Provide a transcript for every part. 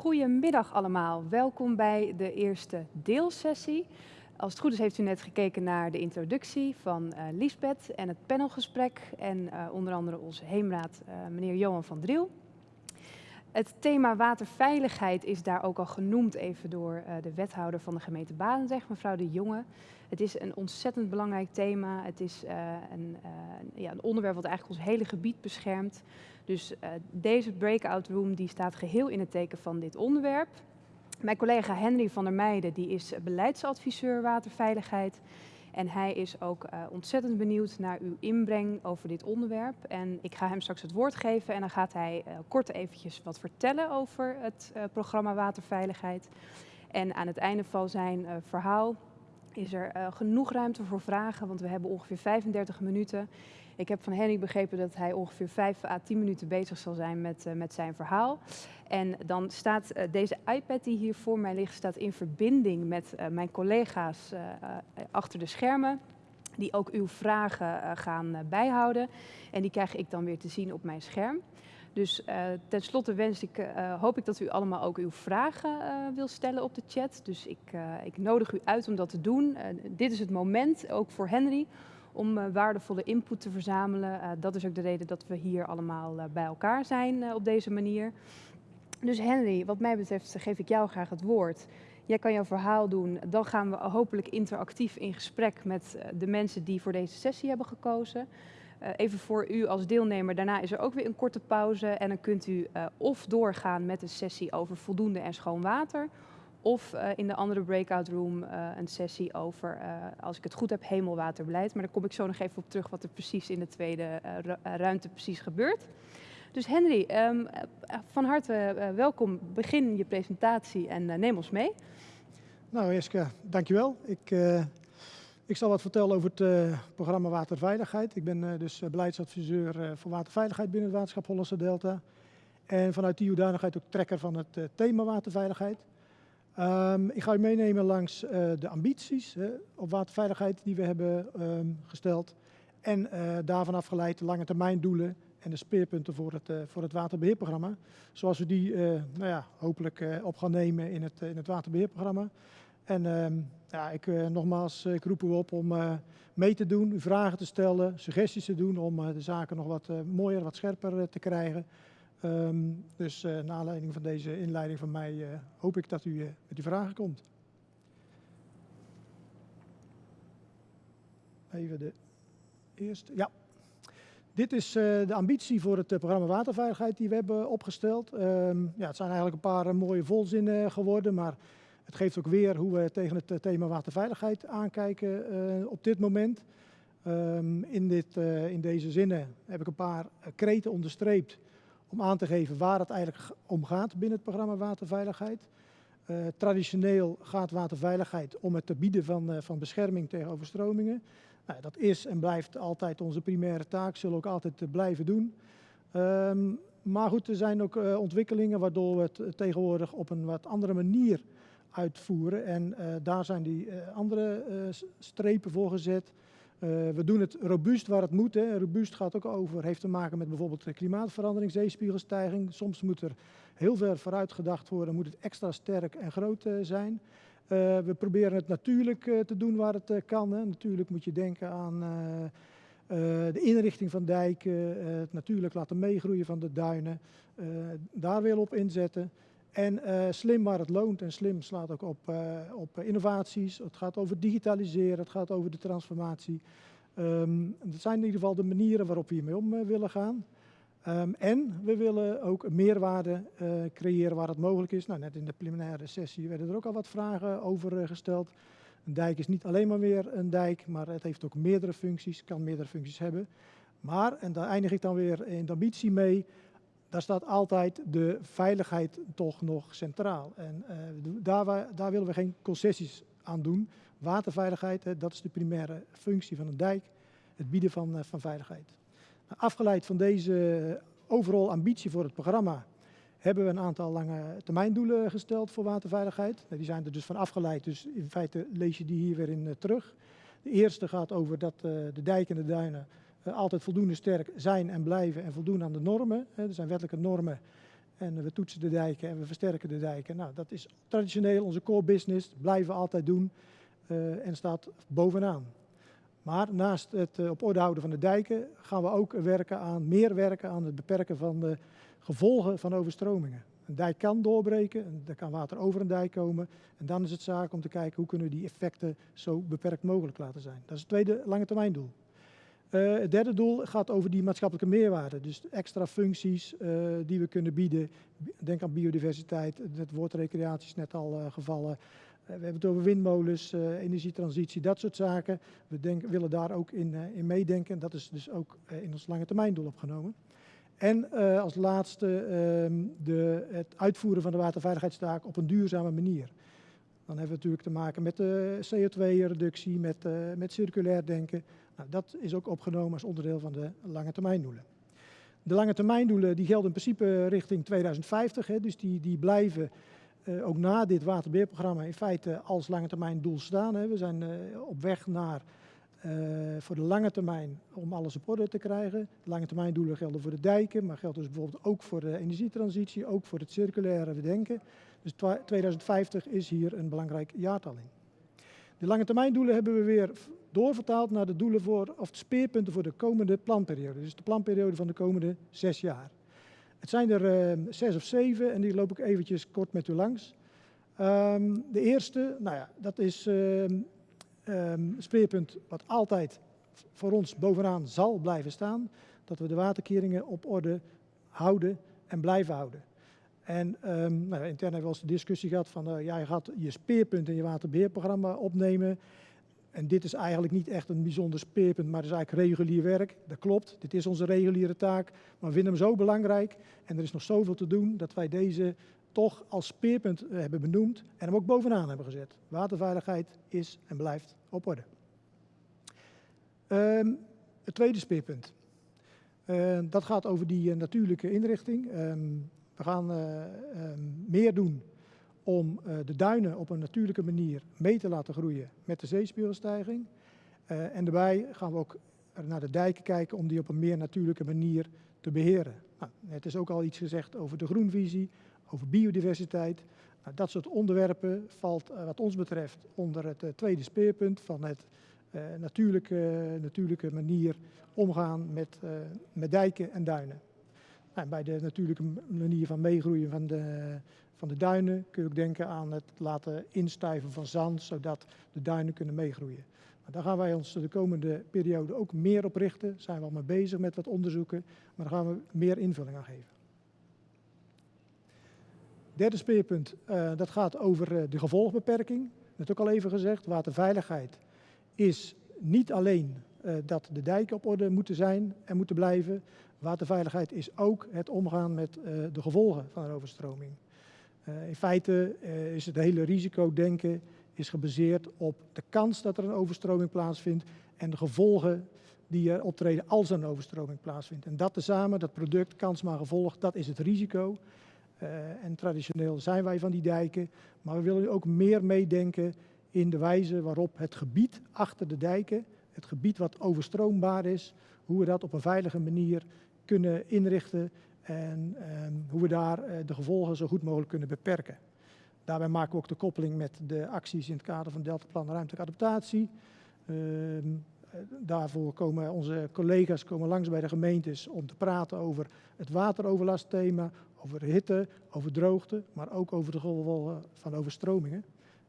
Goedemiddag allemaal, welkom bij de eerste deelsessie. Als het goed is heeft u net gekeken naar de introductie van uh, Liesbeth en het panelgesprek en uh, onder andere onze heemraad uh, meneer Johan van Driel. Het thema waterveiligheid is daar ook al genoemd even door de wethouder van de gemeente Badendrecht, mevrouw De Jonge. Het is een ontzettend belangrijk thema. Het is een, ja, een onderwerp wat eigenlijk ons hele gebied beschermt. Dus uh, deze breakout room die staat geheel in het teken van dit onderwerp. Mijn collega Henry van der Meijden die is beleidsadviseur waterveiligheid. En hij is ook uh, ontzettend benieuwd naar uw inbreng over dit onderwerp. En ik ga hem straks het woord geven en dan gaat hij uh, kort eventjes wat vertellen over het programma waterveiligheid. En aan het einde van zijn verhaal is er genoeg ruimte voor vragen, want we hebben ongeveer 35 minuten. Ik heb van Henny begrepen dat hij ongeveer 5 à 10 minuten bezig zal zijn met, uh, met zijn verhaal. En dan staat uh, deze iPad die hier voor mij ligt, staat in verbinding met uh, mijn collega's achter de schermen. Die ook uw vragen gaan bijhouden. En die krijg ik dan weer te zien op mijn scherm. Dus uh, tenslotte wens ik, hoop ik dat u allemaal ook uw vragen uh, wil stellen op de chat. Dus ik, ik nodig u uit om dat te doen. dit is het moment, ook voor Henry, om uh, waardevolle input te verzamelen. Uh, dat is ook de reden dat we hier allemaal uh, bij elkaar zijn op deze manier. Dus Henry, wat mij betreft geef ik jou graag het woord. Jij kan jouw verhaal doen. Dan gaan we hopelijk interactief in gesprek met de mensen die voor deze sessie hebben gekozen. even voor u als deelnemer, daarna is er ook weer een korte pauze. En dan kunt u of doorgaan met een sessie over voldoende en schoon water of uh, in de andere breakout room uh, een sessie over, uh, als ik het goed heb, hemelwaterbeleid. Maar daar kom ik zo nog even op terug wat er precies in de tweede ruimte precies gebeurt. Dus Henry, um, van harte welkom. Begin je presentatie en neem ons mee. Nou Jeska, dankjewel. Ik, ik zal wat vertellen over het programma Waterveiligheid. Ik ben dus beleidsadviseur voor waterveiligheid binnen het waterschap Hollandse Delta. En vanuit die hoedanigheid ook trekker van het thema waterveiligheid. Um, ik ga u meenemen langs uh, de ambities op waterveiligheid die we hebben um, gesteld. En uh, daarvan afgeleid de lange termijn doelen en de speerpunten voor het, voor het waterbeheerprogramma. Zoals we die nou ja, hopelijk op gaan nemen in het, in het waterbeheerprogramma. En um, ja, ik, nogmaals, ik roep u op om mee te doen, vragen te stellen, suggesties te doen om de zaken nog wat mooier, wat scherper te krijgen. Um, dus uh, naar aanleiding van deze inleiding van mij uh, hoop ik dat u uh, met die vragen komt. Even de eerste. Ja. Dit is de ambitie voor het programma Waterveiligheid die we hebben opgesteld. Um, ja, het zijn eigenlijk een paar mooie volzinnen geworden, maar het geeft ook weer hoe we tegen het thema waterveiligheid aankijken op dit moment. Um, in, dit, in deze zinnen heb ik een paar kreten onderstreept om aan te geven waar het eigenlijk om gaat binnen het programma waterveiligheid. Uh, traditioneel gaat waterveiligheid om het te bieden van, uh, van bescherming tegen overstromingen. Nou, dat is en blijft altijd onze primaire taak, zullen we ook altijd uh, blijven doen. Um, maar goed, er zijn ook ontwikkelingen waardoor we het tegenwoordig op een wat andere manier uitvoeren. En daar zijn die andere strepen voor gezet. Uh, we doen het robuust waar het moet. Hè. Robuust gaat ook over, heeft te maken met bijvoorbeeld klimaatverandering, zeespiegelstijging. Soms moet er heel ver vooruit gedacht worden, moet het extra sterk en groot uh, zijn. Uh, we proberen het natuurlijk te doen waar het kan. Hè. Natuurlijk moet je denken aan de inrichting van dijken, het natuurlijk laten meegroeien van de duinen. daar willen we op inzetten. En uh, slim waar het loont en slim slaat ook op, uh, op innovaties. Het gaat over digitaliseren, het gaat over de transformatie. Um, dat zijn in ieder geval de manieren waarop we hiermee om uh, willen gaan. Um, en we willen ook meerwaarde creëren waar het mogelijk is. Nou, net in de preliminaire sessie werden er ook al wat vragen over gesteld. Een dijk is niet alleen maar weer een dijk, maar het heeft ook meerdere functies, kan meerdere functies hebben. Maar, en daar eindig ik dan weer in de ambitie mee, daar staat altijd de veiligheid toch nog centraal. En uh, daar, daar, willen we geen concessies aan doen. Waterveiligheid, dat is de primaire functie van een dijk, het bieden van, uh, van veiligheid. Nou, afgeleid van deze overal ambitie voor het programma hebben we een aantal lange termijndoelen gesteld voor waterveiligheid. Nou, die zijn er dus van afgeleid, dus in feite lees je die hier weer in terug. De eerste gaat over dat de dijk en de duinen altijd voldoende sterk zijn en blijven en voldoen aan de normen. er zijn wettelijke normen en we toetsen de dijken en we versterken de dijken. Nou, dat is traditioneel onze core business, blijven altijd doen en staat bovenaan. Maar naast het op orde houden van de dijken gaan we ook werken aan, meer werken aan het beperken van de gevolgen van overstromingen. Een dijk kan doorbreken, er kan water over een dijk komen. En dan is het zaak om te kijken hoe kunnen we die effecten zo beperkt mogelijk laten zijn. Dat is het tweede lange termijn doel. Uh, het derde doel gaat over die maatschappelijke meerwaarde. Dus extra functies uh, die we kunnen bieden. Denk aan biodiversiteit, het woord recreatie is net al uh, gevallen. we hebben het over windmolens, energietransitie, dat soort zaken. We willen daar ook in, in meedenken. Dat is dus ook in ons lange termijn doel opgenomen. En als laatste uh, de, het uitvoeren van de waterveiligheidstaak op een duurzame manier. Dan hebben we natuurlijk te maken met de CO2-reductie, met, met circulair denken. Nou, dat is ook opgenomen als onderdeel van de lange termijndoelen. De lange termijndoelen die gelden in principe richting 2050, hè, dus die, die blijven ook na dit waterbeheerprogramma in feite als lange termijn doel staan. Hè. We zijn op weg naar uh, voor de lange termijn om alles op orde te krijgen. De lange termijn doelen gelden voor de dijken, maar geldt dus bijvoorbeeld ook voor de energietransitie, ook voor het circulaire bedenken. Dus 2050 is hier een belangrijk jaartal in. De lange termijn doelen hebben we weer doorvertaald naar de doelen voor, of de speerpunten voor de komende planperiode. Dus de planperiode van de komende zes jaar. Het zijn er uh, zes of zeven en die loop ik eventjes kort met u langs. Um, de eerste, nou ja, dat is um, speerpunt wat altijd voor ons bovenaan zal blijven staan, dat we de waterkeringen op orde houden en blijven houden. En nou, intern hebben we eens de discussie gehad van, ja, je gaat je speerpunt in je waterbeheerprogramma opnemen. En dit is eigenlijk niet echt een bijzonder speerpunt, maar het is eigenlijk regulier werk. Dat klopt, dit is onze reguliere taak, maar we vinden hem zo belangrijk en er is nog zoveel te doen dat wij deze toch als speerpunt eh, hebben benoemd en hem ook bovenaan hebben gezet. Waterveiligheid is en blijft op orde. Um, het tweede speerpunt. Uh, dat gaat over die uh, natuurlijke inrichting. Um, we gaan um, meer doen om de duinen op een natuurlijke manier mee te laten groeien met de zeespiegelstijging. en daarbij gaan we ook naar de dijken kijken om die op een meer natuurlijke manier te beheren. Nou, het is ook al iets gezegd over de groenvisie, over biodiversiteit. Nou, dat soort onderwerpen valt uh, wat ons betreft onder het tweede speerpunt van het natuurlijke, natuurlijke manier omgaan met, met dijken en duinen. Nou, bij de natuurlijke manier van meegroeien van de, van de duinen kun je ook denken aan het laten instuiven van zand, zodat de duinen kunnen meegroeien. Nou, daar gaan wij ons de komende periode ook meer op richten. Zijn we al mee bezig met wat onderzoeken, maar daar gaan we meer invulling aan geven. Derde speerpunt, uh, dat gaat over uh, de gevolgbeperking. Net ook al even gezegd, waterveiligheid is niet alleen uh, dat de dijken op orde moeten zijn en moeten blijven. Waterveiligheid is ook het omgaan met de gevolgen van een overstroming. In feite is het hele risicodenken is gebaseerd op de kans dat er een overstroming plaatsvindt en de gevolgen die er optreden als er een overstroming plaatsvindt. En dat tezamen, dat product, kans maar gevolg, dat is het risico. Uh, en traditioneel zijn wij van die dijken, maar we willen ook meer meedenken in de wijze waarop het gebied achter de dijken, het gebied wat overstroombaar is, hoe we dat op een veilige manier kunnen inrichten en um, hoe we daar uh, de gevolgen zo goed mogelijk kunnen beperken. Daarbij maken we ook de koppeling met de acties in het kader van Deltaplan Ruimtelijke Adaptatie. Uh, daarvoor komen onze collega's komen langs bij de gemeentes om te praten over het wateroverlastthema, over hitte, over droogte, maar ook over de gevolgen van overstromingen.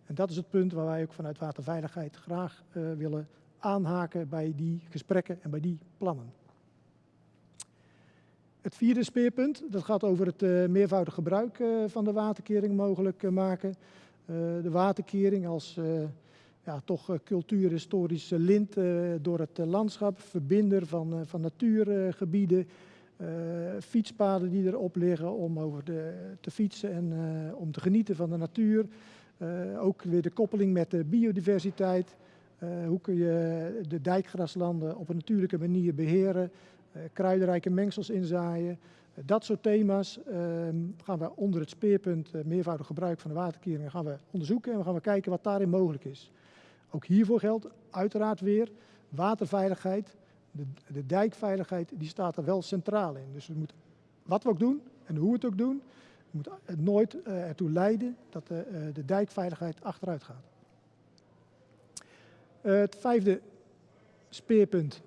En dat is het punt waar wij ook vanuit waterveiligheid graag uh, willen aanhaken bij die gesprekken en bij die plannen. Het vierde speerpunt, dat gaat over het uh, meervoudig gebruik uh, van de waterkering mogelijk maken. de waterkering als ja, toch cultuurhistorische lint door het landschap, verbinder van, van natuurgebieden, fietspaden die erop liggen om over de, te fietsen en om te genieten van de natuur. Ook weer de koppeling met de biodiversiteit. hoe kun je de dijkgraslanden op een natuurlijke manier beheren, kruidenrijke mengsels inzaaien. dat soort thema's ehm, gaan we onder het speerpunt meervoudig gebruik van de waterkeringen gaan we onderzoeken en we gaan we kijken wat daarin mogelijk is. Ook hiervoor geldt uiteraard weer waterveiligheid, de, de, dijkveiligheid die staat er wel centraal in. Dus we moeten wat we ook doen en hoe we het ook doen, moet het nooit ertoe leiden dat de, de dijkveiligheid achteruit gaat. het vijfde speerpunt,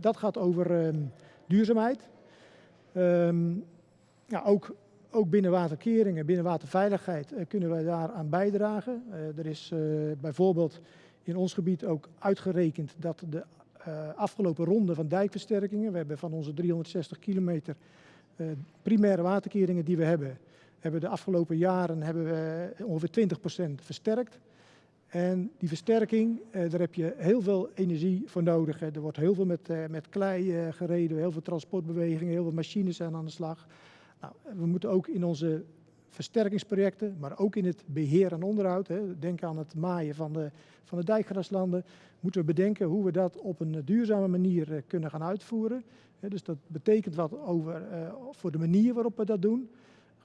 dat gaat over ehm, duurzaamheid. Ehm, ja, ook, ook binnen waterkeringen, binnen waterveiligheid uh, kunnen wij daaraan bijdragen. Uh, er is uh, bijvoorbeeld in ons gebied ook uitgerekend dat de afgelopen ronde van dijkversterkingen, we hebben van onze 360 kilometer primaire waterkeringen die we hebben, hebben de afgelopen jaren hebben we ongeveer 20% versterkt. En die versterking, eh, daar heb je heel veel energie voor nodig. Er wordt heel veel met, eh, met klei eh, gereden, heel veel transportbewegingen, heel veel machines zijn aan de slag. Nou, we moeten ook in onze versterkingsprojecten, maar ook in het beheer en onderhoud, denk aan het maaien van de, van de dijkgraslanden, moeten we bedenken hoe we dat op een duurzame manier kunnen gaan uitvoeren. dus dat betekent wat over, voor de manier waarop we dat doen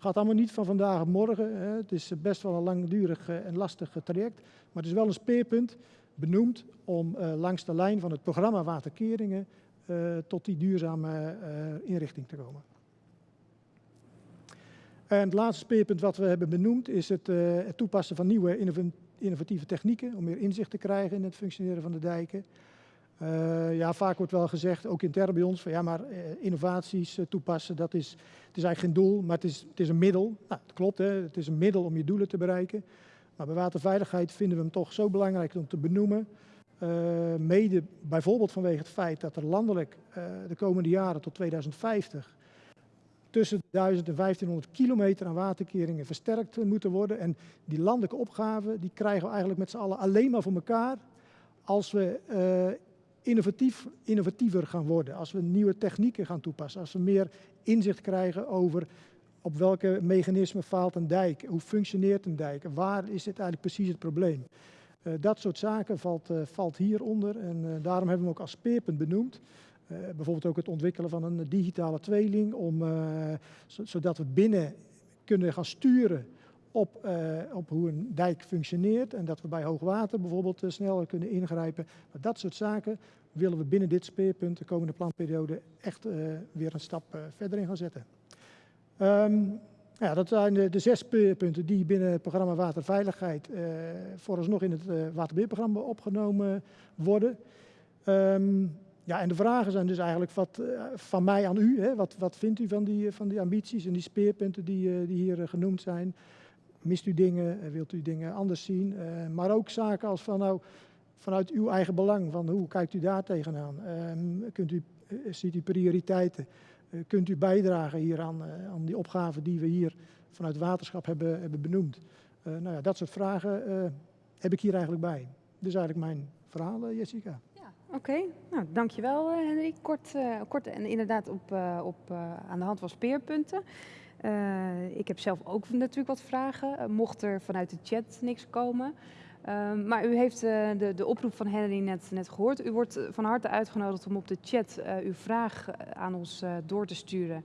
gaat allemaal niet van vandaag op morgen. Hè. Het is best wel een langdurig eh, en lastig traject. Maar het is wel een speerpunt benoemd om langs de lijn van het programma Waterkeringen tot die duurzame inrichting te komen. En het laatste speerpunt wat we hebben benoemd is het, het toepassen van nieuwe innovatieve technieken om meer inzicht te krijgen in het functioneren van de dijken. Uh, ja, vaak wordt wel gezegd, ook intern bij ons, van ja, maar uh, innovaties uh, toepassen, dat is, het is eigenlijk geen doel, maar het is, het is een middel. Nou, dat klopt, hè, het is een middel om je doelen te bereiken. Maar bij waterveiligheid vinden we hem toch zo belangrijk om te benoemen. mede bijvoorbeeld vanwege het feit dat er landelijk de komende jaren tot 2050 tussen 1000 en 1500 kilometer aan waterkeringen versterkt moeten worden. En die landelijke opgave, die krijgen we eigenlijk met z'n allen alleen maar voor elkaar als we innovatief, innovatiever gaan worden, als we nieuwe technieken gaan toepassen, als we meer inzicht krijgen over op welke mechanismen faalt een dijk, hoe functioneert een dijk, waar is dit eigenlijk precies het probleem. Uh, dat soort zaken valt, uh, valt hieronder en uh, daarom hebben we hem ook als speerpunt benoemd. bijvoorbeeld ook het ontwikkelen van een digitale tweeling, om, zodat we binnen kunnen gaan sturen op, uh, op hoe een dijk functioneert en dat we bij hoogwater bijvoorbeeld uh, sneller kunnen ingrijpen. Maar dat soort zaken willen we binnen dit speerpunt de komende planperiode echt uh, weer een stap verder in gaan zetten. Um, ja, dat zijn de, de, zes speerpunten die binnen het programma Waterveiligheid vooralsnog in het waterbeheerprogramma opgenomen worden. Um, ja, en de vragen zijn dus eigenlijk wat, van mij aan u. Hè? Wat, wat vindt u van die, van die ambities en die speerpunten die, die hier genoemd zijn? Mist u dingen, eh, wilt u dingen anders zien? Uh, maar ook zaken als van nou, vanuit uw eigen belang, van hoe kijkt u daar tegenaan? Uh, kunt u, uh, ziet u prioriteiten? kunt u bijdragen hier aan, aan die opgaven die we hier vanuit waterschap hebben, hebben benoemd? nou ja, dat soort vragen heb ik hier eigenlijk bij. Dus eigenlijk mijn verhaal, Jessica. Oké, okay. nou, dankjewel Henry. Kort, kort en inderdaad op, op, aan de hand van speerpunten. Uh, ik heb zelf ook natuurlijk wat vragen, uh, mocht er vanuit de chat niks komen. Uh, maar u heeft uh, de, de, oproep van Henry net, net, gehoord. U wordt van harte uitgenodigd om op de chat uw vraag aan ons door te sturen.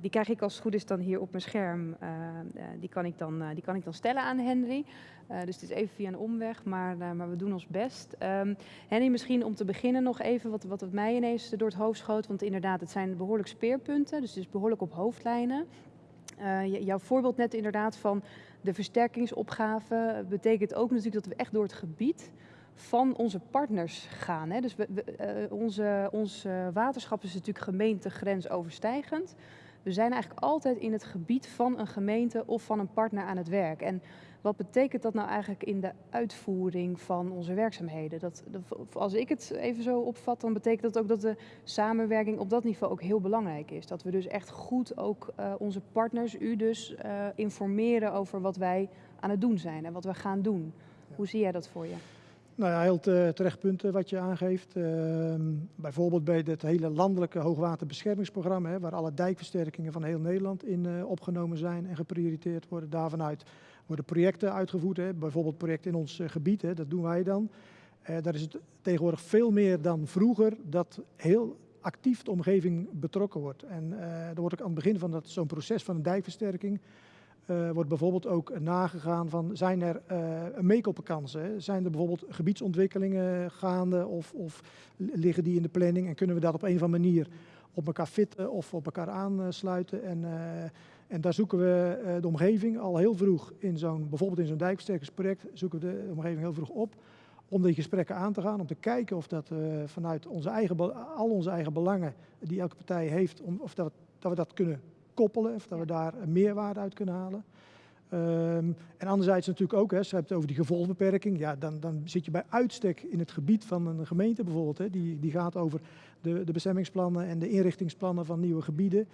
Die krijg ik als het goed is dan hier op mijn scherm. die, kan ik dan, die kan ik dan stellen aan Henry. dus het is even via een omweg, maar, maar we doen ons best. Um, Henry, misschien om te beginnen nog even wat, wat mij ineens door het hoofd schoot. Want inderdaad, het zijn behoorlijk speerpunten, dus het is behoorlijk op hoofdlijnen. Jouw voorbeeld net inderdaad van de versterkingsopgave betekent ook natuurlijk dat we echt door het gebied van onze partners gaan. Hè? Dus we, we, uh, onze, ons waterschap is natuurlijk gemeentegrensoverstijgend. We zijn eigenlijk altijd in het gebied van een gemeente of van een partner aan het werk. En wat betekent dat nou eigenlijk in de uitvoering van onze werkzaamheden? Dat, als ik het even zo opvat, dan betekent dat ook dat de samenwerking op dat niveau ook heel belangrijk is. Dat we dus echt goed ook uh, onze partners, u dus, uh, informeren over wat wij aan het doen zijn en wat we gaan doen. Ja. Hoe zie jij dat voor je? Nou ja, heel terecht punten wat je aangeeft. Uh, bijvoorbeeld bij het hele landelijke hoogwaterbeschermingsprogramma, hè, waar alle dijkversterkingen van heel Nederland in uh, opgenomen zijn en geprioriteerd worden. Daarvanuit worden projecten uitgevoerd, hè, bijvoorbeeld projecten in ons uh, gebied, hè, dat doen wij dan. daar is het tegenwoordig veel meer dan vroeger dat heel actief de omgeving betrokken wordt. En daar wordt ook aan het begin van zo'n proces van een dijkversterking uh, wordt bijvoorbeeld ook nagegaan van zijn er uh, meekopenkansen? Zijn er bijvoorbeeld gebiedsontwikkelingen gaande of, of, liggen die in de planning en kunnen we dat op een of andere manier op elkaar fitten of op elkaar aansluiten. En, en daar zoeken we de omgeving al heel vroeg in zo'n, bijvoorbeeld in zo'n dijkversterkingsproject, zoeken we de omgeving heel vroeg op om die gesprekken aan te gaan, om te kijken of dat vanuit onze eigen, al onze eigen belangen die elke partij heeft, om, of dat, dat we dat kunnen koppelen, of dat we daar meerwaarde uit kunnen halen. Ehm, en anderzijds natuurlijk ook, hè, als je hebt over die gevolgbeperking, ja, dan, dan zit je bij uitstek in het gebied van een gemeente bijvoorbeeld. Hè, die, die gaat over de, de bestemmingsplannen en de inrichtingsplannen van nieuwe gebieden.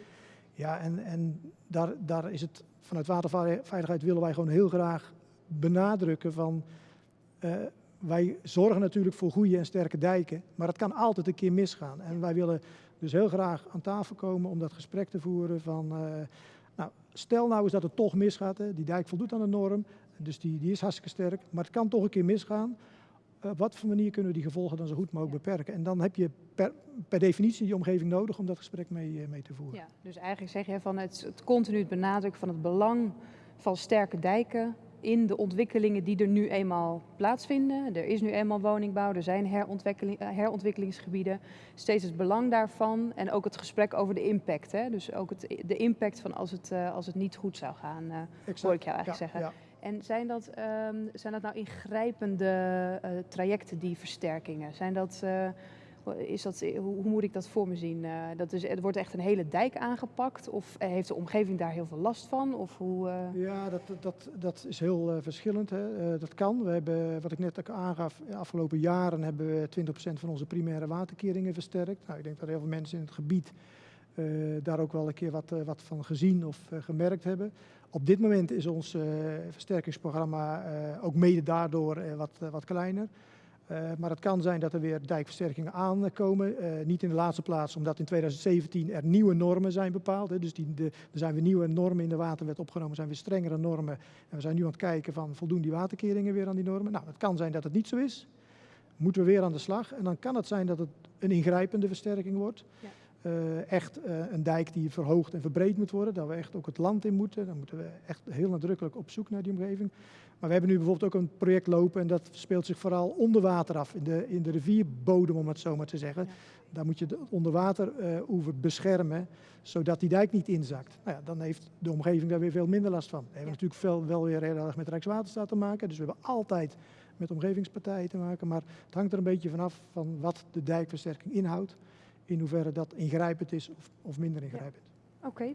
Ja, en, en daar, daar is het vanuit waterveiligheid willen wij gewoon heel graag benadrukken van uh, wij zorgen natuurlijk voor goede en sterke dijken, maar het kan altijd een keer misgaan. En wij willen dus heel graag aan tafel komen om dat gesprek te voeren van, uh, nou, stel nou eens dat het toch misgaat, hè. die dijk voldoet aan de norm, dus die, die is hartstikke sterk, maar het kan toch een keer misgaan. Op wat voor manier kunnen we die gevolgen dan zo goed mogelijk beperken? En dan heb je per, per definitie die omgeving nodig om dat gesprek mee, uh, mee te voeren. Ja, dus eigenlijk zeg je van het, het continu benadrukken van het belang van sterke dijken in de ontwikkelingen die er nu eenmaal plaatsvinden. Er is nu eenmaal woningbouw, er zijn herontwikkeling, eh, herontwikkelingsgebieden. Steeds het belang daarvan en ook het gesprek over de impact. Hè? Dus ook het, de impact van als het, uh, als het niet goed zou gaan, uh, hoor ik jou eigenlijk ja, zeggen. Ja. En zijn dat, um, zijn dat nou ingrijpende uh, trajecten, die versterkingen? Zijn dat... Is dat, hoe, hoe, moet ik dat voor me zien? Uh, dat is, wordt echt een hele dijk aangepakt of heeft de omgeving daar heel veel last van? Of hoe. Ja, dat, dat, dat is heel verschillend. Hè. dat kan. We hebben, wat ik net ook aangaf, de afgelopen jaren hebben we 20% van onze primaire waterkeringen versterkt. Nou, ik denk dat heel veel mensen in het gebied daar ook wel een keer wat, wat van gezien of gemerkt hebben. Op dit moment is ons versterkingsprogramma ook mede daardoor wat, wat kleiner. Uh, maar het kan zijn dat er weer dijkversterkingen aankomen. Uh, niet in de laatste plaats omdat in 2017 er nieuwe normen zijn bepaald. Hè. Dus die, de, er zijn weer nieuwe normen in de waterwet opgenomen, zijn weer strengere normen. En we zijn nu aan het kijken van voldoen die waterkeringen weer aan die normen. Nou, het kan zijn dat het niet zo is. Moeten we weer aan de slag. En dan kan het zijn dat het een ingrijpende versterking wordt. Ja. Uh, echt een dijk die verhoogd en verbreed moet worden. Dat we echt ook het land in moeten. Dan moeten we echt heel nadrukkelijk op zoek naar die omgeving. Maar we hebben nu bijvoorbeeld ook een project lopen en dat speelt zich vooral onder water af, in de, in de rivierbodem om het zo maar te zeggen. Ja. Daar moet je de onderwateroever uh, beschermen, zodat die dijk niet inzakt. Nou ja, dan heeft de omgeving daar weer veel minder last van. We hebben ja. natuurlijk veel, wel weer heel erg met Rijkswaterstaat te maken, dus we hebben altijd met omgevingspartijen te maken. Maar het hangt er een beetje vanaf van wat de dijkversterking inhoudt, in hoeverre dat ingrijpend is of, of minder ingrijpend.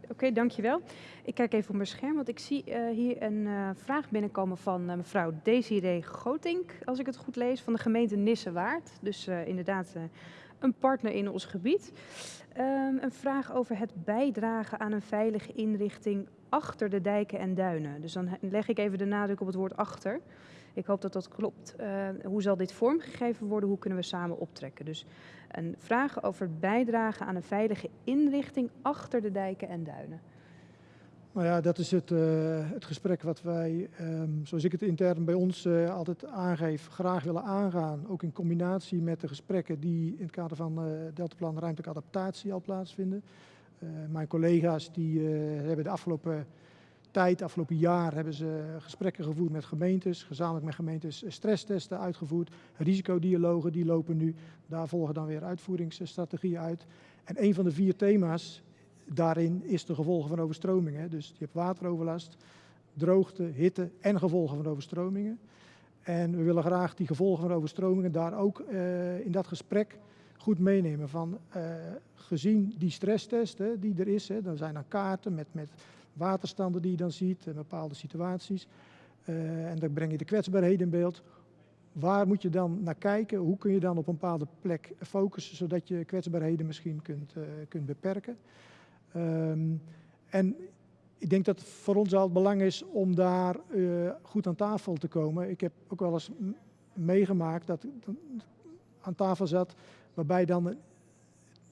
Oké, dankjewel. Ik kijk even op mijn scherm, want ik zie uh, hier een uh, vraag binnenkomen van uh, mevrouw Desiree Gotink, als ik het goed lees, van de gemeente Nissewaard. Dus inderdaad een partner in ons gebied. Um, een vraag over het bijdragen aan een veilige inrichting achter de dijken en duinen. Dus dan leg ik even de nadruk op het woord achter. Ik hoop dat dat klopt. Hoe zal dit vormgegeven worden? Hoe kunnen we samen optrekken? Dus een vraag over het bijdragen aan een veilige inrichting achter de dijken en duinen. Nou ja, dat is het, uh, het gesprek wat wij, um, zoals ik het intern bij ons uh, altijd aangeef, graag willen aangaan. Ook in combinatie met de gesprekken die in het kader van uh, Deltaplan ruimtelijke adaptatie al plaatsvinden. mijn collega's die hebben de afgelopen tijd, afgelopen jaar, hebben ze gesprekken gevoerd met gemeentes, gezamenlijk met gemeentes stresstesten uitgevoerd. Risicodialogen die lopen nu, daar volgen dan weer uitvoeringsstrategieën uit. En een van de vier thema's daarin is de gevolgen van overstromingen. Dus je hebt wateroverlast, droogte, hitte en gevolgen van overstromingen. En we willen graag die gevolgen van overstromingen daar ook uh, in dat gesprek goed meenemen. Van, uh, gezien die stresstest hè, die er is, hè, dan zijn er kaarten met, met waterstanden die je dan ziet, in bepaalde situaties. Uh, en dan breng je de kwetsbaarheden in beeld. Waar moet je dan naar kijken? Hoe kun je dan op een bepaalde plek focussen, zodat je kwetsbaarheden misschien kunt, uh, kunt beperken? Um, en ik denk dat het voor ons al het belang is om daar uh, goed aan tafel te komen. Ik heb ook wel eens meegemaakt dat ik aan tafel zat, waarbij dan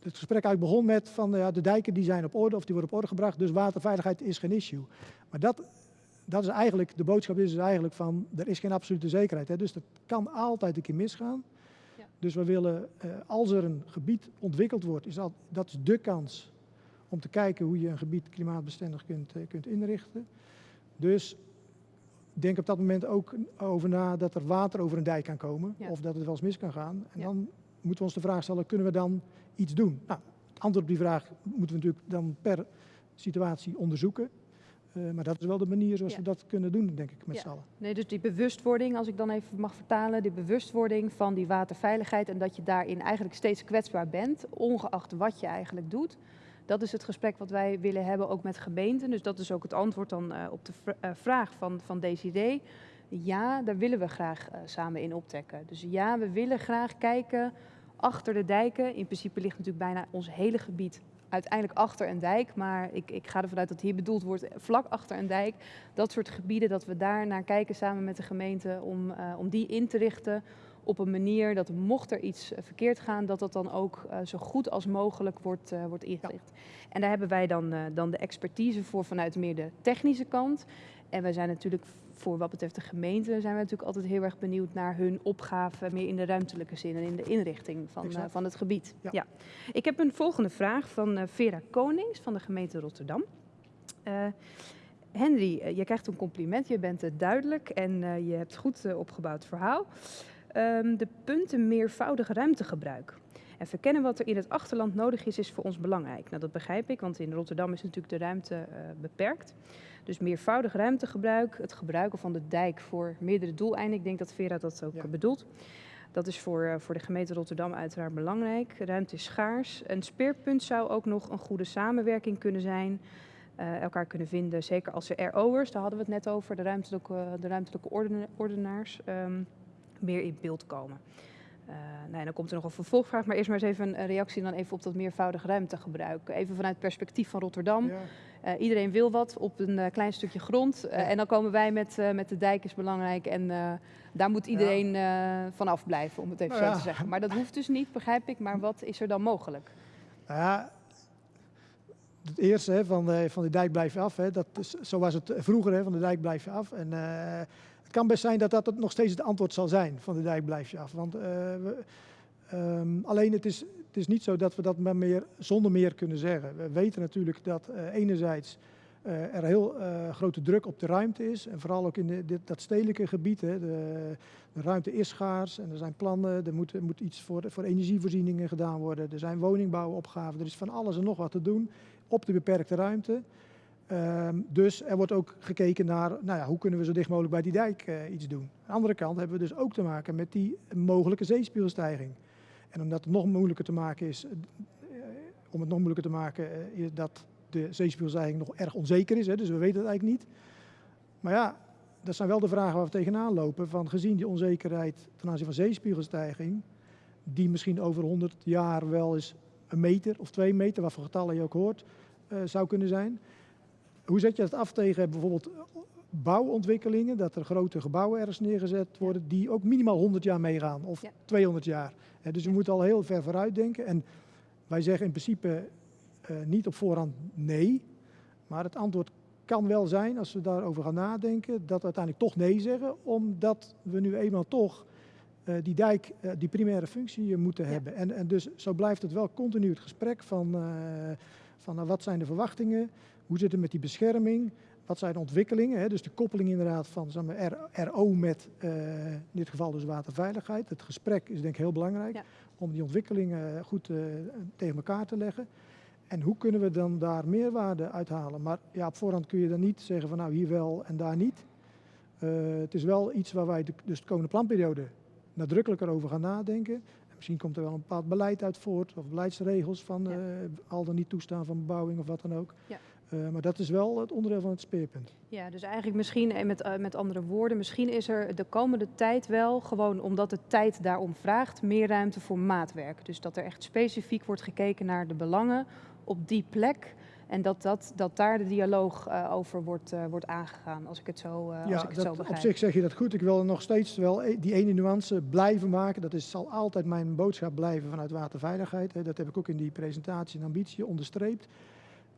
het gesprek eigenlijk begon met van ja, de dijken die zijn op orde of die worden op orde gebracht, dus waterveiligheid is geen issue. Maar dat, dat is eigenlijk, de boodschap is dus eigenlijk van er is geen absolute zekerheid. Hè, dus dat kan altijd een keer misgaan. Ja. Dus we willen, uh, als er een gebied ontwikkeld wordt, is dat, dat is de kans om te kijken hoe je een gebied klimaatbestendig kunt, uh, kunt inrichten. Dus denk op dat moment ook over na dat er water over een dijk kan komen ja. of dat het wel eens mis kan gaan. En ja. dan moeten we ons de vraag stellen, kunnen we dan iets doen? Nou, het antwoord op die vraag moeten we natuurlijk dan per situatie onderzoeken. Uh, maar dat is wel de manier zoals Ja. we dat kunnen doen, denk ik, met Ja. z'n allen. Nee, dus die bewustwording, als ik dan even mag vertalen, die bewustwording van die waterveiligheid en dat je daarin eigenlijk steeds kwetsbaar bent, ongeacht wat je eigenlijk doet. Dat is het gesprek wat wij willen hebben, ook met gemeenten. Dus dat is ook het antwoord dan eh, op de vr- eh, vraag van, van Desiree. Ja, daar willen we graag eh, samen in optekken. Dus ja, we willen graag kijken achter de dijken. In principe ligt natuurlijk bijna ons hele gebied uiteindelijk achter een dijk. Maar ik, ik ga ervan uit dat hier bedoeld wordt vlak achter een dijk. Dat soort gebieden, dat we daar naar kijken samen met de gemeente om, eh, om die in te richten op een manier dat mocht er iets eh, verkeerd gaan, dat dat dan ook eh, zo goed als mogelijk wordt, wordt ingericht. En daar hebben wij dan, dan de expertise voor vanuit meer de technische kant. En wij zijn natuurlijk voor wat betreft de gemeente, zijn we natuurlijk altijd heel erg benieuwd naar hun opgave, meer in de ruimtelijke zin en in de inrichting van, eh, van het gebied. Ja. Ik heb een volgende vraag van eh, Vera Konings van de gemeente Rotterdam. Eh, Henry, je krijgt een compliment. Je bent duidelijk en je hebt goed opgebouwd verhaal. Ehm, de punten meervoudig ruimtegebruik. En verkennen wat er in het achterland nodig is, is voor ons belangrijk. Nou, dat begrijp ik, want in Rotterdam is natuurlijk de ruimte beperkt. Dus meervoudig ruimtegebruik, het gebruiken van de dijk voor meerdere doeleinden. Ik denk dat Vera dat ook Ja. eh, bedoelt. Dat is voor, eh, voor de gemeente Rotterdam uiteraard belangrijk. Ruimte is schaars. Een speerpunt zou ook nog een goede samenwerking kunnen zijn. eh, elkaar kunnen vinden, zeker als er RO'ers, daar hadden we het net over, de ruimtelijke, de ruimtelijke ordena- ordenaars, ehm, meer in beeld komen. Eh, nou, en dan komt er nog een vervolgvraag, maar eerst maar eens even een- een reactie dan even op dat meervoudig ruimtegebruik. Even vanuit het perspectief van Rotterdam. Ja. Eh, iedereen wil wat op een eh, klein stukje grond. Eh, Ja. En dan komen wij met, eh, met de dijk is belangrijk. En eh, daar moet iedereen eh vanaf blijven, om het even Nou zo ja. te zeggen. Maar dat hoeft dus niet, begrijp ik. Maar wat is er dan mogelijk? Nou ja, het eerste hè, van, de, van de dijk blijf je af, hè, dat is, zo was het vroeger, hè, van de dijk blijf je af. En eh, kan best zijn dat dat nog steeds het antwoord zal zijn, van de dijk blijf je af. Want, eh, we, ehm, alleen het is, het is niet zo dat we dat maar meer, zonder meer kunnen zeggen. We weten natuurlijk dat eh, enerzijds eh, er heel grote druk op de ruimte is. En vooral ook in de, dit, dat stedelijke gebied. Hè, de, de ruimte is schaars en er zijn plannen. Er moet, moet iets voor, voor energievoorzieningen gedaan worden. Er zijn woningbouwopgaven. Er is van alles en nog wat te doen op de beperkte ruimte. Ehm, dus er wordt ook gekeken naar nou ja, hoe kunnen we zo dicht mogelijk bij die dijk eh, iets doen. Aan de andere kant hebben we dus ook te maken met die mogelijke zeespiegelstijging. En omdat het nog moeilijker te maken is, eh, om het nog moeilijker te maken, eh, is dat de zeespiegelstijging nog erg onzeker is. Hè, dus we weten het eigenlijk niet. Maar ja, dat zijn wel de vragen waar we tegenaan lopen. Van gezien die onzekerheid ten aanzien van zeespiegelstijging, die misschien over 100 jaar wel eens een meter of twee meter, wat voor getallen je ook hoort, zou kunnen zijn. Hoe zet je dat af tegen bijvoorbeeld bouwontwikkelingen, dat er grote gebouwen ergens neergezet worden, die ook minimaal 100 jaar meegaan of Ja. 200 jaar. Dus we moeten al heel ver vooruit denken. En wij zeggen in principe eh, niet op voorhand nee, maar het antwoord kan wel zijn, als we daarover gaan nadenken, dat we uiteindelijk toch nee zeggen, omdat we nu eenmaal toch eh, die dijk, eh, die primaire functie moeten Ja. hebben. En, en dus zo blijft het wel continu het gesprek van, van nou, wat zijn de verwachtingen, hoe zit het met die bescherming, wat zijn de ontwikkelingen, hè? dus de koppeling inderdaad van zeg maar, RO met eh, in dit geval dus waterveiligheid. Het gesprek is denk ik heel belangrijk Ja. om die ontwikkelingen goed eh, tegen elkaar te leggen. En hoe kunnen we dan daar meerwaarde uithalen? Maar ja, op voorhand kun je dan niet zeggen van nou hier wel en daar niet. Eh, het is wel iets waar wij de, dus de komende planperiode nadrukkelijker over gaan nadenken. En misschien komt er wel een bepaald beleid uit voort of beleidsregels van Ja. eh, al dan niet toestaan van bebouwing of wat dan ook. Ja. Eh, maar dat is wel het onderdeel van het speerpunt. Ja, dus eigenlijk misschien, eh, met, eh, met andere woorden, misschien is er de komende tijd wel, gewoon omdat de tijd daarom vraagt, meer ruimte voor maatwerk. Dus dat er echt specifiek wordt gekeken naar de belangen op die plek. En dat, dat, dat daar de dialoog over wordt, wordt aangegaan, als ik het zo, eh, als ja, ik het dat, zo op begrijp. zich zeg je dat goed. Ik wil nog steeds wel e- die ene nuance blijven maken. Dat is, zal altijd mijn boodschap blijven vanuit waterveiligheid. Dat heb ik ook in die presentatie en ambitie onderstreept.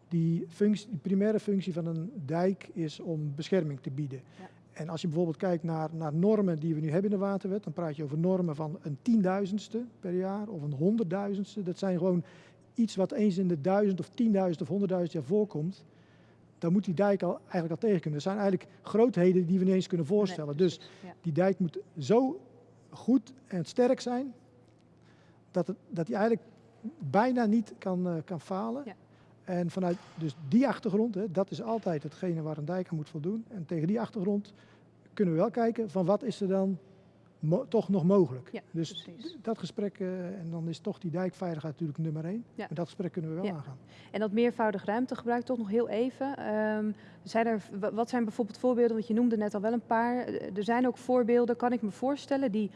Die, functie, die primaire functie van een dijk is om bescherming te bieden. Ja. En als je bijvoorbeeld kijkt naar, naar normen die we nu hebben in de waterwet, dan praat je over normen van een tienduizendste per jaar of een honderdduizendste. Dat zijn gewoon iets wat eens in de duizend of tienduizend of honderdduizend jaar voorkomt. Dan moet die dijk al, eigenlijk al tegen kunnen. Dat zijn eigenlijk grootheden die we niet eens kunnen voorstellen. Dus die dijk moet zo goed en sterk zijn dat, het, dat die eigenlijk bijna niet kan, eh, kan falen. Ja. En vanuit dus die achtergrond, hè, dat is altijd hetgene waar een dijk aan moet voldoen. En tegen die achtergrond kunnen we wel kijken van wat is er dan toch nog mogelijk. Ja, dus precies. dat gesprek, eh, en dan is toch die dijkveiligheid natuurlijk nummer één. Ja. En dat gesprek kunnen we wel Ja. aangaan. En dat meervoudig ruimtegebruik toch nog heel even. Ehm, zijn er, wa- wat zijn bijvoorbeeld voorbeelden, want je noemde net al wel een paar. Eh, Er zijn ook voorbeelden, kan ik me voorstellen, die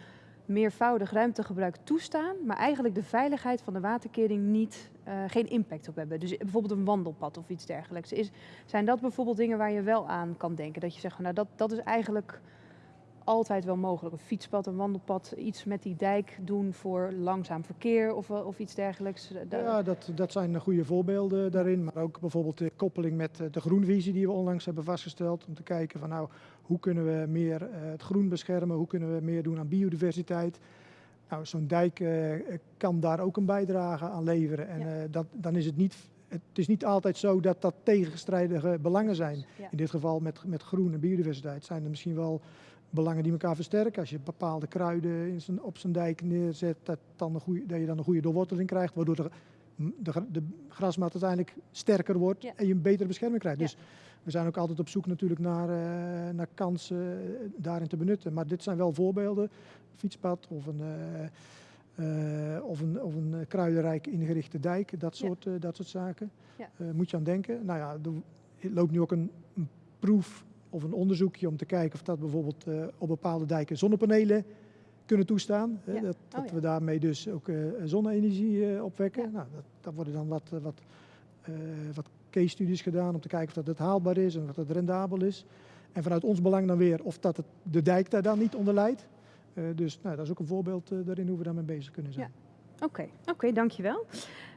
meervoudig ruimtegebruik toestaan, maar eigenlijk de veiligheid van de waterkering niet, eh, geen impact op hebben. Dus bijvoorbeeld een wandelpad of iets dergelijks. Is, zijn dat bijvoorbeeld dingen waar je wel aan kan denken? Dat je zegt, nou dat, dat is eigenlijk altijd wel mogelijk. Een fietspad, een wandelpad, iets met die dijk doen voor langzaam verkeer of, eh, of iets dergelijks. Eh, Ja, dat, dat zijn goede voorbeelden daarin. Maar ook bijvoorbeeld de koppeling met eh, de groenvisie die we onlangs hebben vastgesteld. Om te kijken van nou, hoe kunnen we meer eh, het groen beschermen? Hoe kunnen we meer doen aan biodiversiteit? Nou, zo'n dijk eh, kan daar ook een bijdrage aan leveren. En Ja. eh, dat, dan is het niet, het is niet altijd zo dat dat tegenstrijdige belangen zijn. Ja. In dit geval met, met groen en biodiversiteit zijn er misschien wel belangen die elkaar versterken. Als je bepaalde kruiden in zijn, op zijn dijk neerzet, dat, dan een dat je dan een goede doorworteling krijgt, waardoor de, de, gra- de grasmat uiteindelijk sterker wordt Ja. en je een betere bescherming krijgt. Ja. Dus we zijn ook altijd op zoek natuurlijk naar, eh, naar kansen eh, daarin te benutten. Maar dit zijn wel voorbeelden. Fietspad of een, eh, of een, of een kruidenrijk ingerichte dijk, dat soort, dat soort zaken. Moet je aan denken. Nou ja, er loopt nu ook een, een proef of een onderzoekje om te kijken of dat bijvoorbeeld eh, op bepaalde dijken zonnepanelen kunnen toestaan. hè, Ja. Dat, Oh dat ja. we daarmee dus ook eh, zonne-energie eh, opwekken. Ja. Nou, dat, daar worden dan wat, wat, wat case studies gedaan om te kijken of dat het haalbaar is en of dat het rendabel is. En vanuit ons belang dan weer of dat het, de dijk daar dan niet onder leidt. Dus nou, dat is ook een voorbeeld daarin hoe we daarmee bezig kunnen zijn. Oké, oké, dankjewel.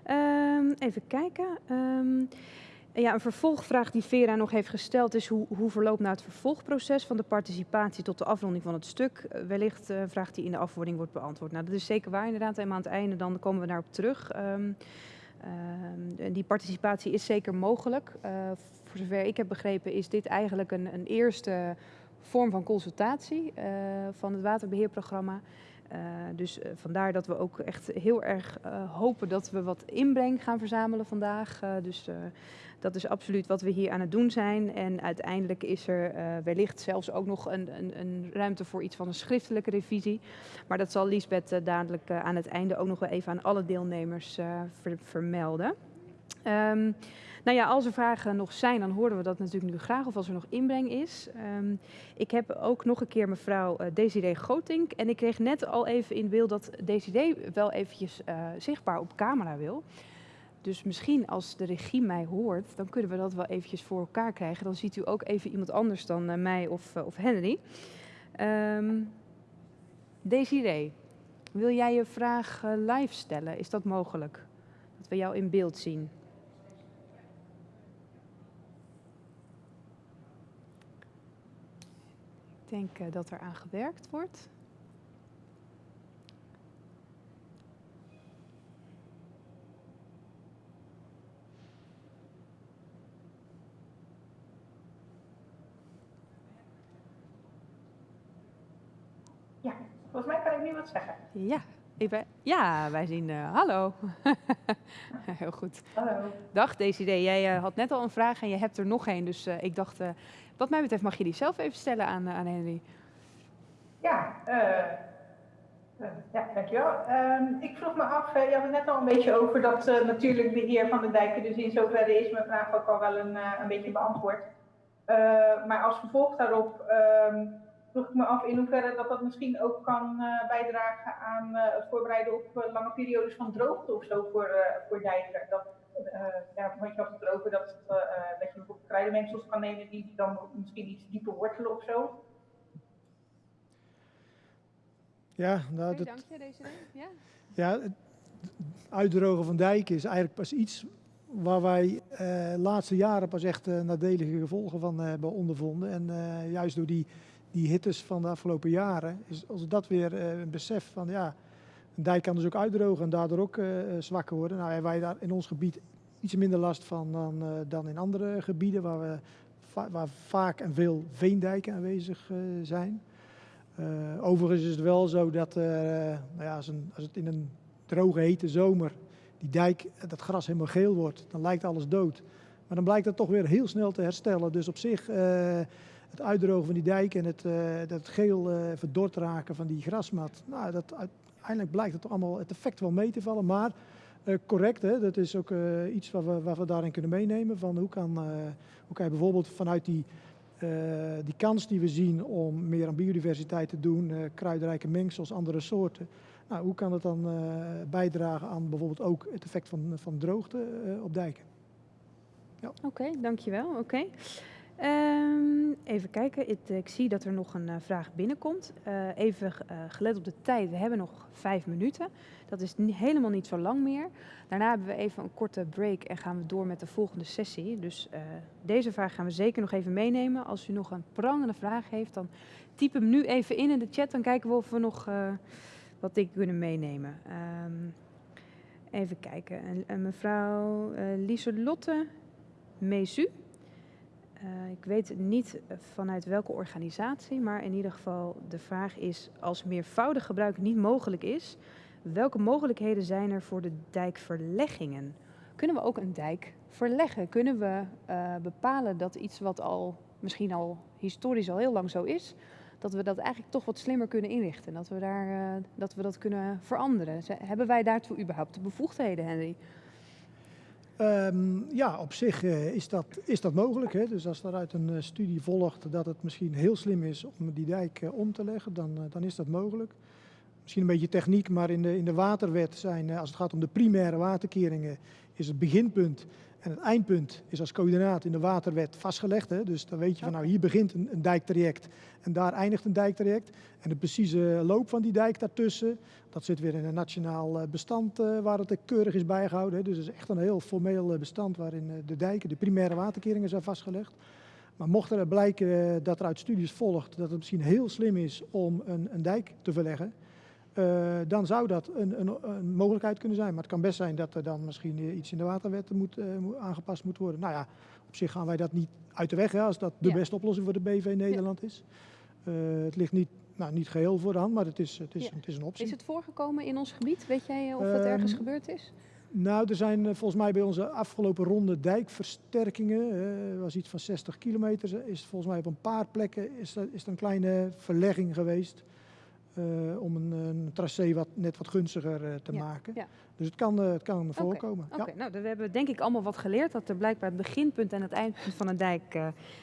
Ehm even kijken. Ehm, ja, een vervolgvraag die Vera nog heeft gesteld is hoe, hoe verloopt nou het vervolgproces van de participatie tot de afronding van het stuk? Eh, wellicht een vraag die in de afwording wordt beantwoord. Nou, dat is zeker waar inderdaad. En aan het einde dan komen we daarop terug. Ehm, ehm, die participatie is zeker mogelijk. Eh, voor zover ik heb begrepen is dit eigenlijk een, een eerste vorm van consultatie eh, van het waterbeheerprogramma. Eh, dus eh, vandaar dat we ook echt heel erg eh, hopen dat we wat inbreng gaan verzamelen vandaag. Dus dat is absoluut wat we hier aan het doen zijn. En uiteindelijk is er wellicht zelfs ook nog een, een, een ruimte voor iets van een schriftelijke revisie. Maar dat zal Liesbeth eh, dadelijk aan het einde ook nog wel even aan alle deelnemers ver- vermelden. Ehm, nou ja, als er vragen nog zijn, dan horen we dat natuurlijk nu graag. Of als er nog inbreng is. Ehm, ik heb ook nog een keer mevrouw eh, Desiree Gotink. En ik kreeg net al even in beeld dat Desiree wel eventjes eh, zichtbaar op camera wil. Dus misschien als de regie mij hoort, dan kunnen we dat wel eventjes voor elkaar krijgen. Dan ziet u ook even iemand anders dan eh, mij of, of Henry. Ehm Desiree, wil jij je vraag live stellen? Is dat mogelijk? Dat we jou in beeld zien. Ik denk eh, dat er aan gewerkt wordt. Ja, volgens mij kan ik nu wat zeggen. Ja, ik ben, ja wij zien. eh, hallo. Heel goed. Hallo. Dag Desiree, jij eh, had net al een vraag en je hebt er nog één. Dus eh, ik dacht, wat mij betreft mag je die zelf even stellen aan, aan Henry. Ja, ja dankjewel. Ehm ik vroeg me af, je had het net al een beetje over dat natuurlijk beheer van de dijken, dus in zoverre is mijn vraag ook al wel een, een beetje beantwoord. Maar als vervolg daarop ehm, vroeg ik me af in hoeverre dat dat misschien ook kan eh, bijdragen aan eh, het voorbereiden op eh, lange periodes van droogte of zo voor, eh, voor dijken. Dat, eh, ja, want je had het erover dat, dat je bijvoorbeeld kruidenmengsels kan nemen die dan misschien iets dieper wortelen of zo. Ja, nou, dat, dank je Desiree. Ja. Ja, het uitdrogen van dijken is eigenlijk pas iets waar wij eh, de laatste jaren pas echt eh, nadelige gevolgen van hebben ondervonden. En eh, juist door die, die hittes van de afgelopen jaren is als dat weer eh, een besef van ja, een dijk kan dus ook uitdrogen en daardoor ook eh, zwakker worden. Nou hebben wij daar in ons gebied iets minder last van dan, eh, dan in andere gebieden waar, we waar vaak en veel veendijken aanwezig eh, zijn. Eh, overigens is het wel zo dat eh, nou ja, als, als het in een droge, hete zomer die dijk, dat gras helemaal geel wordt, dan lijkt alles dood. Maar dan blijkt dat toch weer heel snel te herstellen. Dus op zich, het uitdrogen van die dijk en het, dat geel verdord raken van die grasmat, nou, dat, uiteindelijk blijkt het allemaal het effect wel mee te vallen. Maar correct, hè, dat is ook iets wat we, wat we daarin kunnen meenemen. Van hoe, kan, hoe kan je bijvoorbeeld vanuit die uh, die kans die we zien om meer aan biodiversiteit te doen, uh, kruidrijke mengsels, andere soorten. Nou, hoe kan het dan uh, bijdragen aan bijvoorbeeld ook het effect van, van droogte op dijken? Ja. Oké, dankjewel. Oké. Um, even kijken, ik, zie dat er nog een uh, vraag binnenkomt. Uh, even uh, gelet op de tijd, we hebben nog vijf minuten. Dat is helemaal niet zo lang meer. Daarna hebben we even een korte break en gaan we door met de volgende sessie. Dus deze vraag gaan we zeker nog even meenemen. Als u nog een prangende vraag heeft, dan typ hem nu even in in de chat. Dan kijken we of we nog wat dingen kunnen meenemen. Um, even kijken, en, mevrouw Lieselotte Mezu. Uh, ik weet niet vanuit welke organisatie, maar in ieder geval de vraag is: als meervoudig gebruik niet mogelijk is, welke mogelijkheden zijn er voor de dijkverleggingen? Kunnen we ook een dijk verleggen? Kunnen we uh, bepalen dat iets wat al misschien al historisch al heel lang zo is, dat we dat eigenlijk toch wat slimmer kunnen inrichten? Dat we, daar, uh, dat, we dat kunnen veranderen? Hebben wij daartoe überhaupt de bevoegdheden, Henry? Um, ja, op zich uh, is, dat, is dat mogelijk. Hè? Dus als er uit een uh, studie volgt dat het misschien heel slim is om die dijk uh, om te leggen, dan, dan is dat mogelijk. Misschien een beetje techniek, maar in de, in de waterwet zijn, als het gaat om de primaire waterkeringen, is het beginpunt en het eindpunt is als coördinaat in de waterwet vastgelegd. Hè? Dus dan weet je van nou hier begint een, dijktraject en daar eindigt een dijktraject. En de precieze loop van die dijk daartussen, dat zit weer in een nationaal eh, bestand uh, waar het keurig is bijgehouden. Hè? Dus het is echt een heel formeel eh, bestand waarin de dijken, de primaire waterkeringen zijn vastgelegd. Maar mocht er blijken dat er uit studies volgt dat het misschien heel slim is om een, een dijk te verleggen, uh, dan zou dat een, een, een, mogelijkheid kunnen zijn. Maar het kan best zijn dat er dan misschien iets in de waterwet moet, uh, aangepast moet worden. Nou ja, op zich gaan wij dat niet uit de weg, hè, als dat de ja. beste oplossing voor de BV Nederland ja. is. Uh, het ligt niet, nou, niet geheel voor de hand, maar het is, het, is, ja. het is een optie. Is het voorgekomen in ons gebied? Weet jij of het ergens um, gebeurd is? Nou, er zijn volgens mij bij onze afgelopen ronde dijkversterkingen, uh, was iets van 60 kilometer, is volgens mij op een paar plekken is is er een kleine verlegging geweest. Uh, om een, een, tracé wat, net wat gunstiger uh, te ja, maken. Ja. Dus het kan, uh, het kan okay, voorkomen. Oké, okay. ja. nou, we hebben denk ik allemaal wat geleerd. Dat er blijkbaar het beginpunt en het eindpunt van een dijk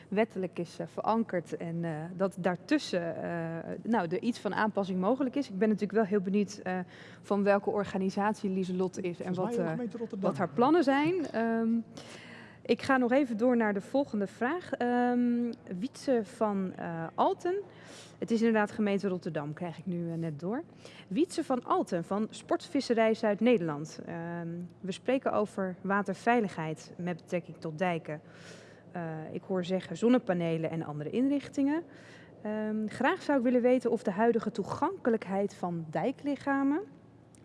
wettelijk is verankerd. En dat daartussen nou, er iets van aanpassing mogelijk is. Ik ben natuurlijk wel heel benieuwd van welke organisatie Lieselot is. En wat, wat, haar plannen zijn. Um, ik ga nog even door naar de volgende vraag. Um, Wietse van Alten. Het is inderdaad gemeente Rotterdam, krijg ik nu uh, net door. Wietse van Alten van Sportvisserij Zuid-Nederland. Uh, we spreken over waterveiligheid met betrekking tot dijken. Uh, ik hoor zeggen zonnepanelen en andere inrichtingen. Um, graag zou ik willen weten of de huidige toegankelijkheid van dijklichamen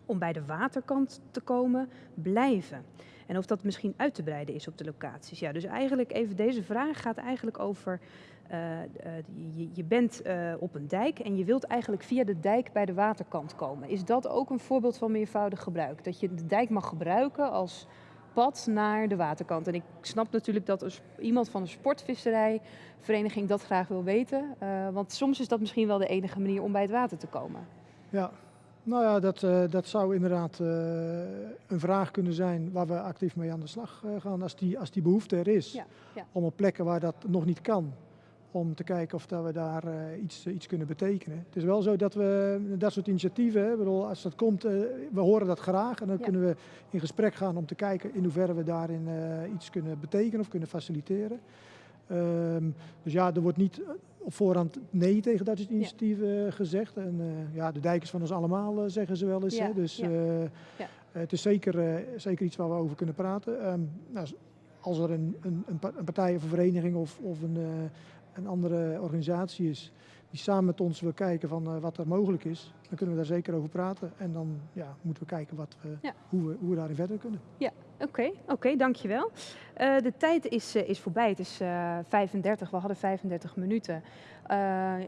om bij de waterkant te komen blijven. En of dat misschien uit te breiden is op de locaties. Ja, dus eigenlijk even deze vraag gaat eigenlijk over uh, uh, je, je, bent uh, op een dijk en je wilt eigenlijk via de dijk bij de waterkant komen. Is dat ook een voorbeeld van meervoudig gebruik? Dat je de dijk mag gebruiken als pad naar de waterkant. En ik snap natuurlijk dat iemand van een sportvisserijvereniging dat graag wil weten. want soms is dat misschien wel de enige manier om bij het water te komen. Ja, nou ja, dat, dat zou inderdaad een vraag kunnen zijn waar we actief mee aan de slag gaan als die, als die behoefte er is. Ja, ja. Om op plekken waar dat nog niet kan, om te kijken of dat we daar iets, iets kunnen betekenen. Het is wel zo dat we dat soort initiatieven, hè, bedoel, als dat komt, we horen dat graag en dan ja. kunnen we in gesprek gaan om te kijken in hoeverre we daarin iets kunnen betekenen of kunnen faciliteren. Um, dus ja, er wordt niet op voorhand nee tegen dat soort initiatieven ja. gezegd. En ja, de dijk is van ons allemaal, zeggen ze wel eens. Ja. Hè? Dus het is zeker, zeker iets waar we over kunnen praten. Um, nou, als er een, een, een partij of een vereniging of, of een een andere organisatie is die samen met ons wil kijken van wat er mogelijk is, dan kunnen we daar zeker over praten. En dan ja, moeten we kijken wat we, ja. hoe, we, hoe we daarin verder kunnen. Ja, Oké, oké, dankjewel. Uh, de tijd is, is voorbij. Het is 35, we hadden 35 minuten.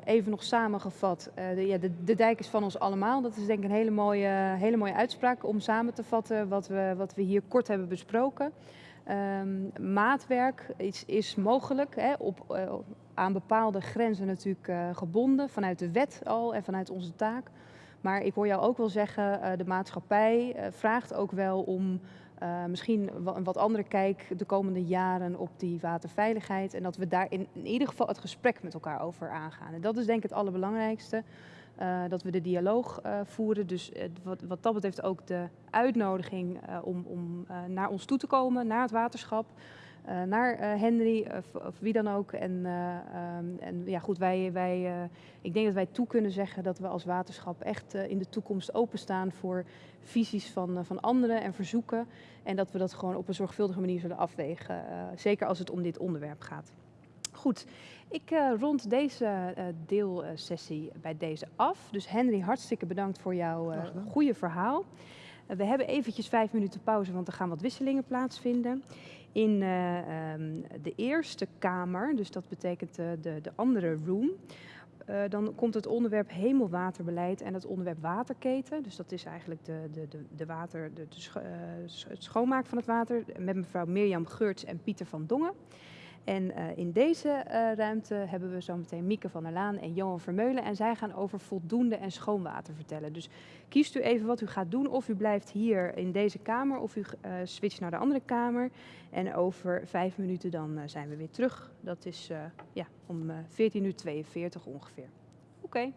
even nog samengevat, de, ja, de, de, dijk is van ons allemaal. Dat is denk ik een hele mooie, hele mooie uitspraak om samen te vatten wat we, wat we hier kort hebben besproken. Um, maatwerk is, is mogelijk hè, op, aan bepaalde grenzen natuurlijk gebonden, vanuit de wet al en vanuit onze taak. Maar ik hoor jou ook wel zeggen, de maatschappij vraagt ook wel om misschien een wat andere kijk de komende jaren op die waterveiligheid. En dat we daar in, in ieder geval het gesprek met elkaar over aangaan. En dat is denk ik het allerbelangrijkste. Uh, dat we de dialoog uh, voeren. Dus wat, wat, dat betreft ook de uitnodiging om, om naar ons toe te komen, naar het waterschap. Naar Henry of, of, wie dan ook. En, um, en ja, goed, wij, wij, ik denk dat wij toe kunnen zeggen dat we als waterschap echt in de toekomst openstaan voor visies van, van anderen en verzoeken. En dat we dat gewoon op een zorgvuldige manier zullen afwegen. zeker als het om dit onderwerp gaat. Goed, ik uh, rond deze uh, deelsessie bij deze af. Dus Henry, hartstikke bedankt voor jouw uh, goede verhaal. we hebben eventjes vijf minuten pauze, want er gaan wat wisselingen plaatsvinden. In um, de eerste kamer, dus dat betekent de, de andere room, dan komt het onderwerp hemelwaterbeleid en het onderwerp waterketen. Dus dat is eigenlijk de, de, de, de water, de, het schoonmaak van het water met mevrouw Mirjam Geurts en Pieter van Dongen. En uh, in deze uh, ruimte hebben we zometeen Mieke van der Laan en Johan Vermeulen. En zij gaan over voldoende en schoonwater vertellen. Dus kiest u even wat u gaat doen. Of u blijft hier in deze kamer of u uh, switcht naar de andere kamer. En over vijf minuten dan zijn we weer terug. Dat is ja, om 14.42 uur ongeveer. Oké.